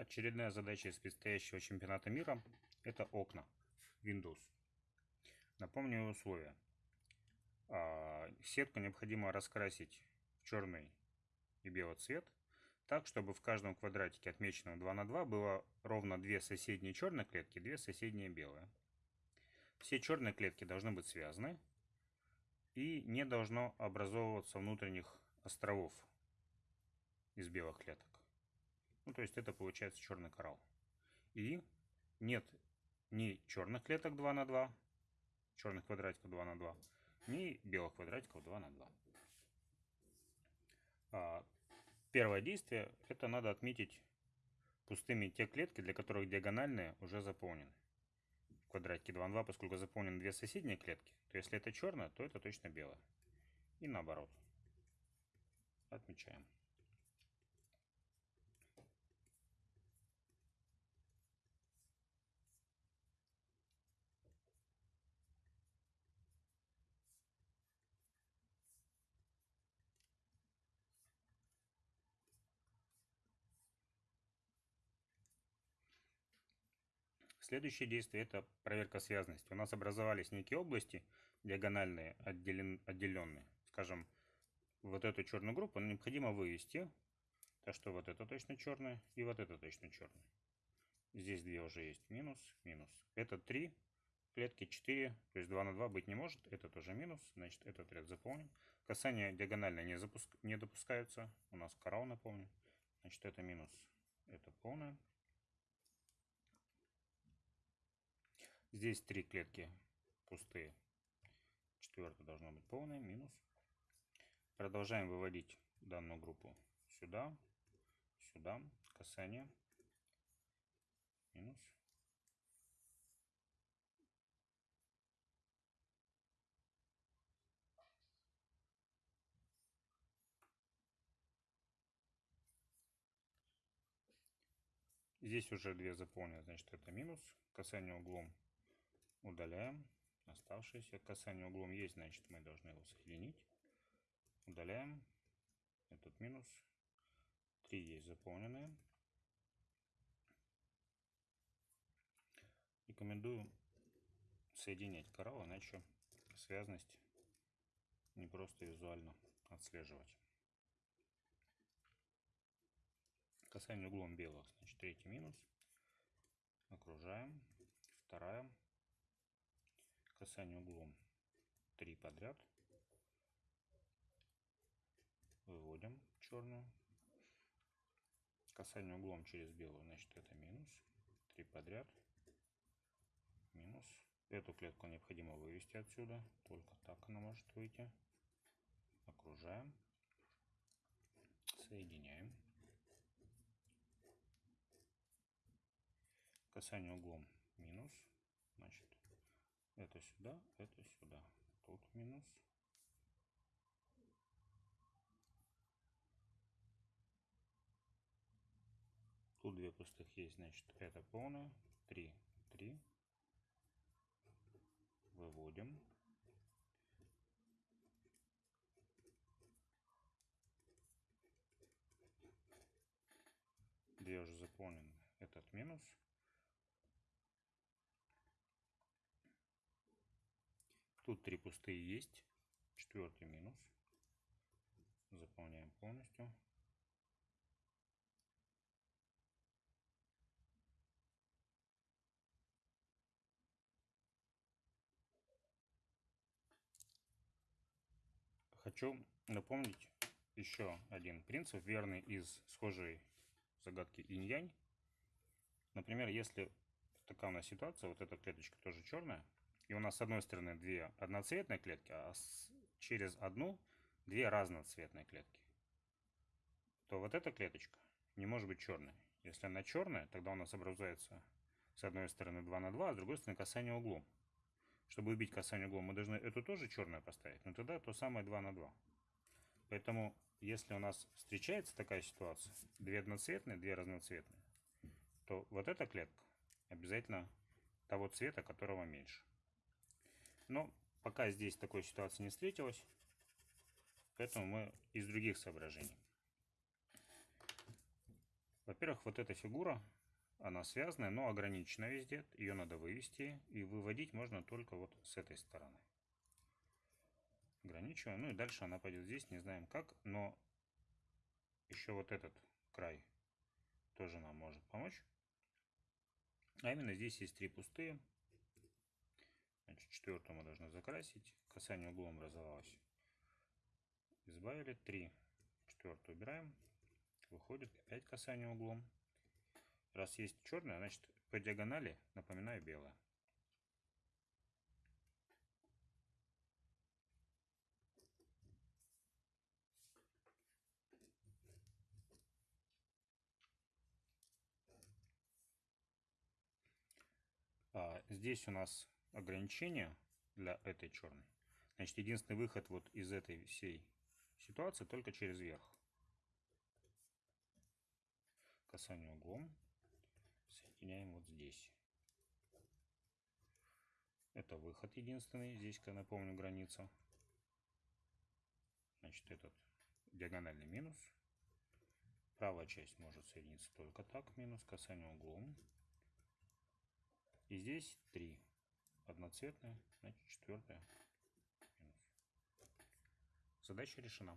Очередная задача из предстоящего чемпионата мира – это окна Windows. Напомню условия. А, сетку необходимо раскрасить в черный и белый цвет, так, чтобы в каждом квадратике, отмеченном 2 на 2, было ровно две соседние черные клетки, две соседние белые. Все черные клетки должны быть связаны, и не должно образовываться внутренних островов из белых клеток. Ну, то есть это получается черный коралл. И нет ни черных клеток 2 на 2, черных квадратиков 2 на 2, ни белых квадратиков 2 на 2. А, первое действие, это надо отметить пустыми те клетки, для которых диагональные уже заполнены. В квадратике 2 на 2, поскольку заполнены две соседние клетки, то если это черное, то это точно белое. И наоборот. Отмечаем. Следующее действие – это проверка связности. У нас образовались некие области, диагональные, отделен, отделенные. Скажем, вот эту черную группу необходимо вывести. Так что вот это точно черное и вот это точно черное. Здесь две уже есть. Минус, минус. Это 3, клетки 4, то есть 2 на 2 быть не может. Это тоже минус, значит этот ряд заполнен. Касания диагонально не, запуск... не допускаются. У нас коралл, напомню. Значит это минус, это полное. Здесь три клетки пустые. Четвертая должна быть полная, минус. Продолжаем выводить данную группу сюда, сюда, касание, минус. Здесь уже две заполнены, значит это минус. Касание углом Удаляем. Оставшееся касание углом есть, значит мы должны его соединить. Удаляем. Этот минус. Три есть заполненные. Рекомендую соединять коралл, иначе связность не просто визуально отслеживать. Касание углом белых, значит третий минус. Окружаем. Касание углом 3 подряд. Выводим черную. Касание углом через белую, значит это минус. 3 подряд. Минус. Эту клетку необходимо вывести отсюда. Только так она может выйти. Окружаем. Соединяем. Касание углом минус. Значит, это сюда, это сюда. Тут минус. Тут две пустых есть, значит, это полное. 3, 3. Выводим. Две уже заполнены. Этот минус. Тут три пустые есть. Четвертый минус. Заполняем полностью. Хочу напомнить еще один принцип, верный из схожей загадки инь-янь. Например, если такая у нас ситуация, вот эта клеточка тоже черная, и у нас с одной стороны две одноцветные клетки, а с, через одну две разноцветные клетки, то вот эта клеточка не может быть черной. Если она черная, тогда у нас образуется с одной стороны 2 на 2, а с другой стороны касание углом. Чтобы убить касание углом, мы должны эту тоже черную поставить, но тогда то самое 2 на 2. Поэтому, если у нас встречается такая ситуация, две одноцветные, две разноцветные, то вот эта клетка обязательно того цвета, которого меньше. Но пока здесь такой ситуации не встретилось, поэтому мы из других соображений. Во-первых, вот эта фигура, она связанная, но ограничена везде. Ее надо вывести. И выводить можно только вот с этой стороны. Ограничиваем. Ну и дальше она пойдет здесь. Не знаем как. Но еще вот этот край тоже нам может помочь. А именно здесь есть три пустые. Значит, четвертую мы должны закрасить. Касание углом образовалось. Избавили. Три. Четвертую убираем. Выходит опять касание углом. Раз есть черная, значит по диагонали, напоминаю, белая. Здесь у нас ограничение для этой черной, значит, единственный выход вот из этой всей ситуации только через верх. Касание углом соединяем вот здесь. Это выход единственный. Здесь, я напомню, граница. Значит, этот диагональный минус. Правая часть может соединиться только так. Минус касание углом. И здесь 3 одноцветная, значит четвертая. Задача решена.